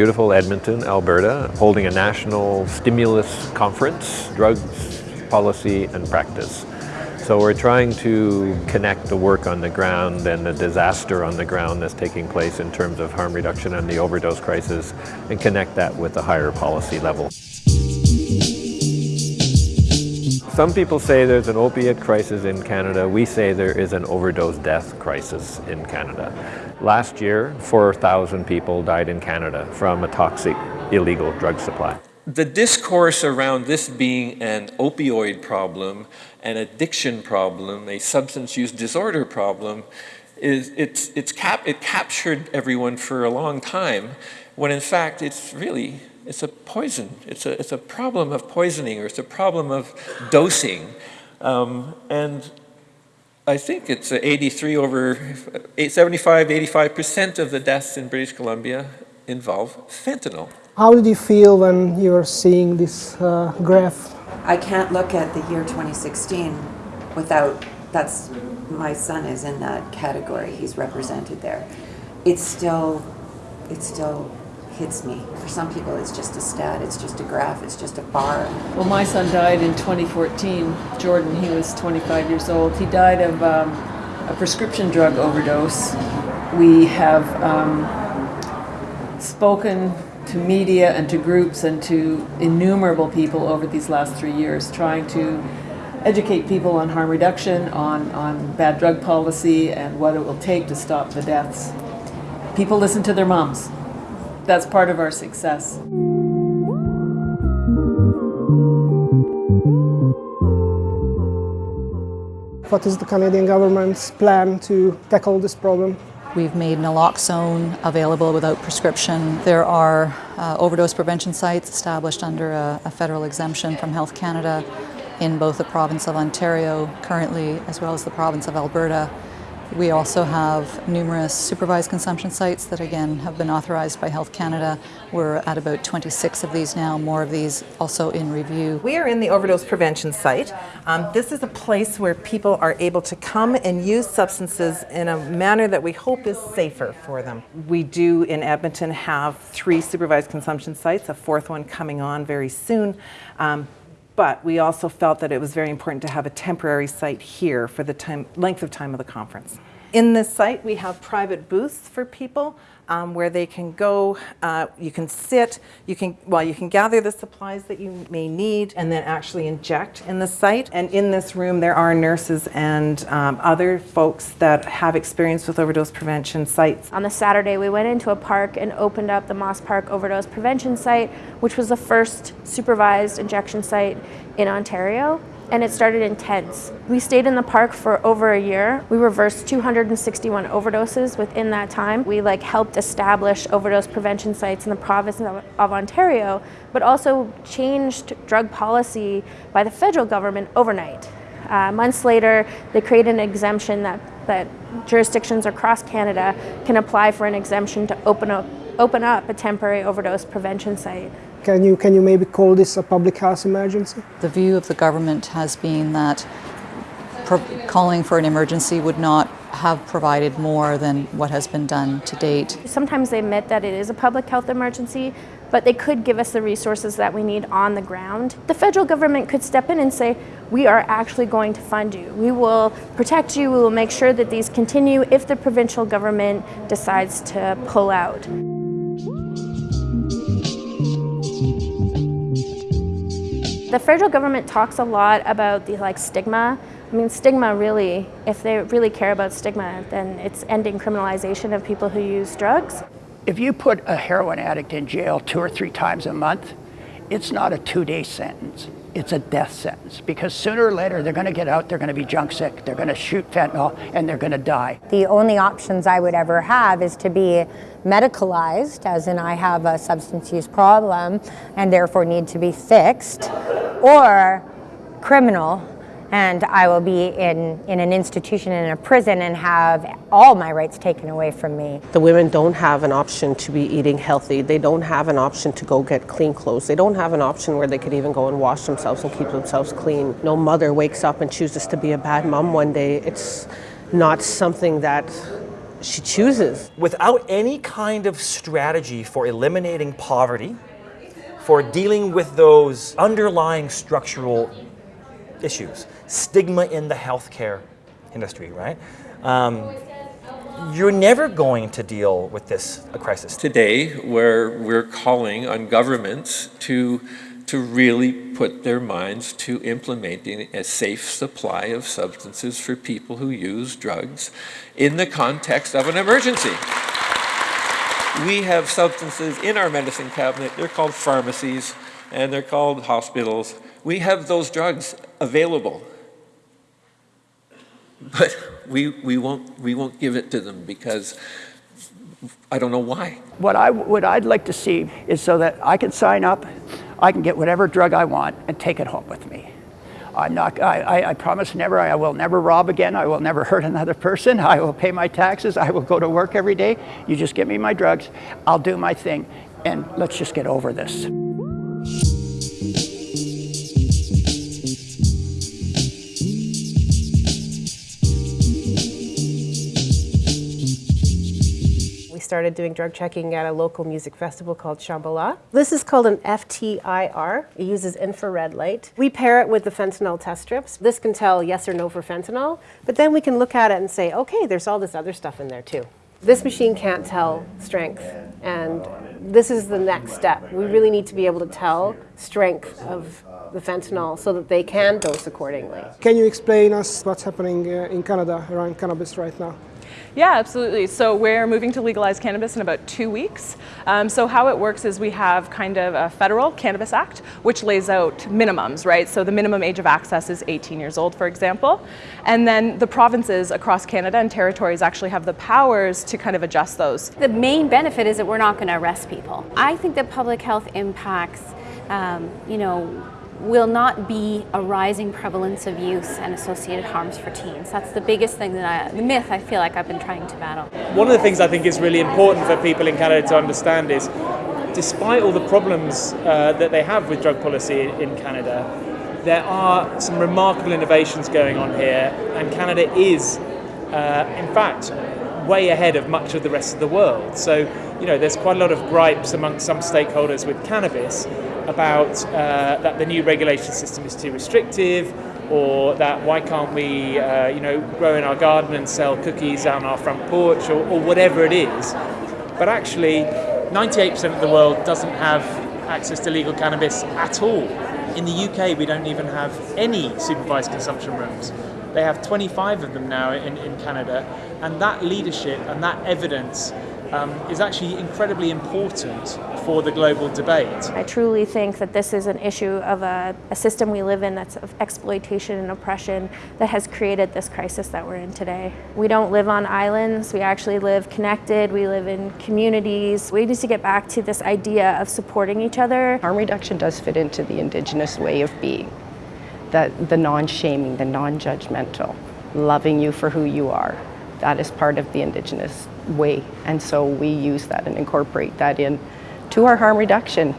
beautiful Edmonton, Alberta, holding a national stimulus conference, drugs, policy and practice. So we're trying to connect the work on the ground and the disaster on the ground that's taking place in terms of harm reduction and the overdose crisis and connect that with the higher policy level. Some people say there's an opiate crisis in Canada. We say there is an overdose death crisis in Canada. Last year, 4,000 people died in Canada from a toxic illegal drug supply. The discourse around this being an opioid problem, an addiction problem, a substance use disorder problem, is it's, it's cap, it captured everyone for a long time, when in fact it's really it's a poison. It's a, it's a problem of poisoning or it's a problem of dosing. Um, and I think it's 83 over 75, 85% of the deaths in British Columbia involve fentanyl. How did you feel when you were seeing this uh, graph? I can't look at the year 2016 without, that's, my son is in that category, he's represented there. It's still, it's still hits me. For some people, it's just a stat, it's just a graph, it's just a bar. Well, my son died in 2014. Jordan, he was 25 years old. He died of um, a prescription drug overdose. We have um, spoken to media and to groups and to innumerable people over these last three years, trying to educate people on harm reduction, on, on bad drug policy, and what it will take to stop the deaths. People listen to their moms that's part of our success. What is the Canadian government's plan to tackle this problem? We've made naloxone available without prescription. There are uh, overdose prevention sites established under a, a federal exemption from Health Canada in both the province of Ontario currently as well as the province of Alberta. We also have numerous supervised consumption sites that again have been authorized by Health Canada. We're at about 26 of these now, more of these also in review. We are in the overdose prevention site. Um, this is a place where people are able to come and use substances in a manner that we hope is safer for them. We do in Edmonton have three supervised consumption sites, a fourth one coming on very soon. Um, but we also felt that it was very important to have a temporary site here for the time, length of time of the conference. In this site, we have private booths for people um, where they can go, uh, you can sit, you can, well, you can gather the supplies that you may need and then actually inject in the site. And in this room, there are nurses and um, other folks that have experience with overdose prevention sites. On the Saturday, we went into a park and opened up the Moss Park Overdose Prevention Site, which was the first supervised injection site in Ontario and it started in tents. We stayed in the park for over a year. We reversed 261 overdoses within that time. We like helped establish overdose prevention sites in the province of, of Ontario, but also changed drug policy by the federal government overnight. Uh, months later, they created an exemption that, that jurisdictions across Canada can apply for an exemption to open up, open up a temporary overdose prevention site. Can you, can you maybe call this a public health emergency? The view of the government has been that calling for an emergency would not have provided more than what has been done to date. Sometimes they admit that it is a public health emergency, but they could give us the resources that we need on the ground. The federal government could step in and say, we are actually going to fund you. We will protect you. We will make sure that these continue if the provincial government decides to pull out. The federal government talks a lot about the like stigma. I mean, stigma really, if they really care about stigma, then it's ending criminalization of people who use drugs. If you put a heroin addict in jail two or three times a month, it's not a two-day sentence. It's a death sentence because sooner or later they're going to get out, they're going to be junk sick, they're going to shoot fentanyl, and they're going to die. The only options I would ever have is to be medicalized, as in I have a substance use problem and therefore need to be fixed, or criminal and I will be in, in an institution in a prison and have all my rights taken away from me. The women don't have an option to be eating healthy. They don't have an option to go get clean clothes. They don't have an option where they could even go and wash themselves and keep themselves clean. No mother wakes up and chooses to be a bad mom one day. It's not something that she chooses. Without any kind of strategy for eliminating poverty, for dealing with those underlying structural issues, stigma in the healthcare industry, right? Um, you're never going to deal with this crisis. Today, where we're calling on governments to, to really put their minds to implementing a safe supply of substances for people who use drugs in the context of an emergency. We have substances in our medicine cabinet, they're called pharmacies, and they're called hospitals. We have those drugs available. But we, we, won't, we won't give it to them because I don't know why. What, I, what I'd like to see is so that I can sign up, I can get whatever drug I want and take it home with me. I'm not, I, I, I promise never, I will never rob again, I will never hurt another person, I will pay my taxes, I will go to work every day. You just get me my drugs, I'll do my thing, and let's just get over this. Started doing drug checking at a local music festival called Shambhala. This is called an FTIR. It uses infrared light. We pair it with the fentanyl test strips. This can tell yes or no for fentanyl, but then we can look at it and say, okay, there's all this other stuff in there too. This machine can't tell strength, and this is the next step. We really need to be able to tell strength of the fentanyl so that they can dose accordingly. Can you explain us what's happening uh, in Canada around cannabis right now? Yeah, absolutely. So we're moving to legalize cannabis in about two weeks. Um, so how it works is we have kind of a federal Cannabis Act, which lays out minimums, right? So the minimum age of access is 18 years old, for example. And then the provinces across Canada and territories actually have the powers to kind of adjust those. The main benefit is that we're not going to arrest people. I think that public health impacts, um, you know, will not be a rising prevalence of use and associated harms for teens. That's the biggest thing that I, the myth I feel like I've been trying to battle. One of the things I think is really important for people in Canada to understand is despite all the problems uh, that they have with drug policy in Canada, there are some remarkable innovations going on here, and Canada is, uh, in fact, way ahead of much of the rest of the world. So, you know, there's quite a lot of gripes amongst some stakeholders with cannabis about uh, that the new regulation system is too restrictive, or that why can't we, uh, you know, grow in our garden and sell cookies on our front porch, or, or whatever it is. But actually, 98% of the world doesn't have access to legal cannabis at all. In the UK, we don't even have any supervised consumption rooms. They have 25 of them now in, in Canada, and that leadership and that evidence um, is actually incredibly important for the global debate. I truly think that this is an issue of a, a, system we live in that's of exploitation and oppression that has created this crisis that we're in today. We don't live on islands, we actually live connected, we live in communities. We need to get back to this idea of supporting each other. Harm reduction does fit into the Indigenous way of being. The, the non-shaming, the non-judgmental, loving you for who you are. That is part of the Indigenous way. And so we use that and incorporate that in to our harm reduction.